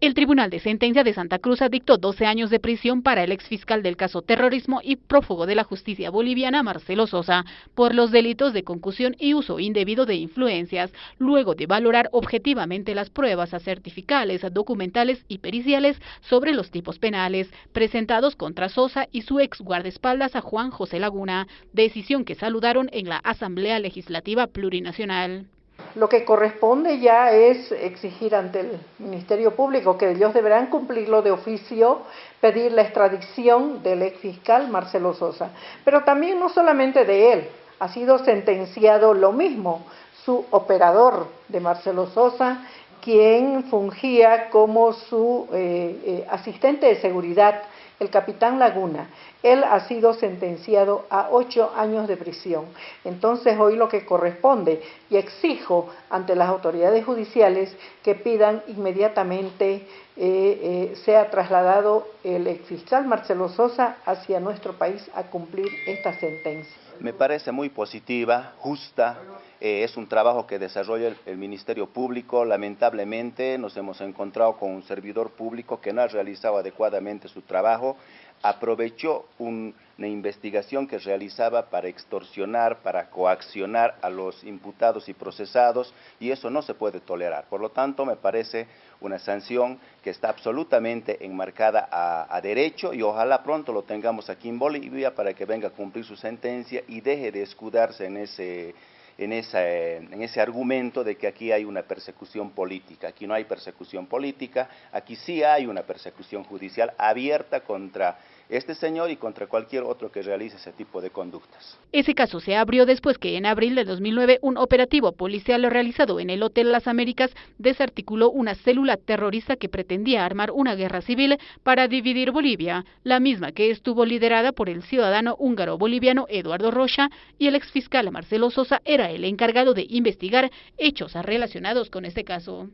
El Tribunal de Sentencia de Santa Cruz dictó 12 años de prisión para el exfiscal del caso terrorismo y prófugo de la justicia boliviana Marcelo Sosa por los delitos de concusión y uso indebido de influencias, luego de valorar objetivamente las pruebas certificales, documentales y periciales sobre los tipos penales presentados contra Sosa y su ex guardaespaldas a Juan José Laguna, decisión que saludaron en la Asamblea Legislativa Plurinacional. Lo que corresponde ya es exigir ante el Ministerio Público que ellos deberán cumplirlo de oficio, pedir la extradición del ex fiscal Marcelo Sosa. Pero también no solamente de él, ha sido sentenciado lo mismo su operador de Marcelo Sosa, quien fungía como su eh, eh, asistente de seguridad el capitán Laguna. Él ha sido sentenciado a ocho años de prisión. Entonces hoy lo que corresponde y exijo ante las autoridades judiciales que pidan inmediatamente eh, eh, sea trasladado el exfiscal Marcelo Sosa hacia nuestro país a cumplir esta sentencia. Me parece muy positiva, justa, eh, es un trabajo que desarrolla el, Ministerio Público. Lamentablemente nos hemos encontrado con un servidor público que no ha realizado adecuadamente su trabajo, aprovechó una investigación que realizaba para extorsionar, para coaccionar a los imputados y procesados, y eso no se puede tolerar. Por lo tanto, me parece una sanción que está absolutamente enmarcada a, derecho y ojalá pronto lo tengamos aquí en Bolivia para que venga a cumplir su sentencia y deje de escudarse en ese en, en ese argumento de que aquí hay una persecución política. Aquí no hay persecución política, aquí sí hay una persecución judicial abierta contra este señor y contra cualquier otro que realice ese tipo de conductas. Ese caso se abrió después que en abril de 2009 un operativo policial realizado en el Hotel Las Américas desarticuló una célula terrorista que pretendía armar una guerra civil para dividir Bolivia, la misma que estuvo liderada por el ciudadano húngaro boliviano Eduardo Rocha y el exfiscal Marcelo Sosa era el encargado de investigar hechos relacionados con este caso.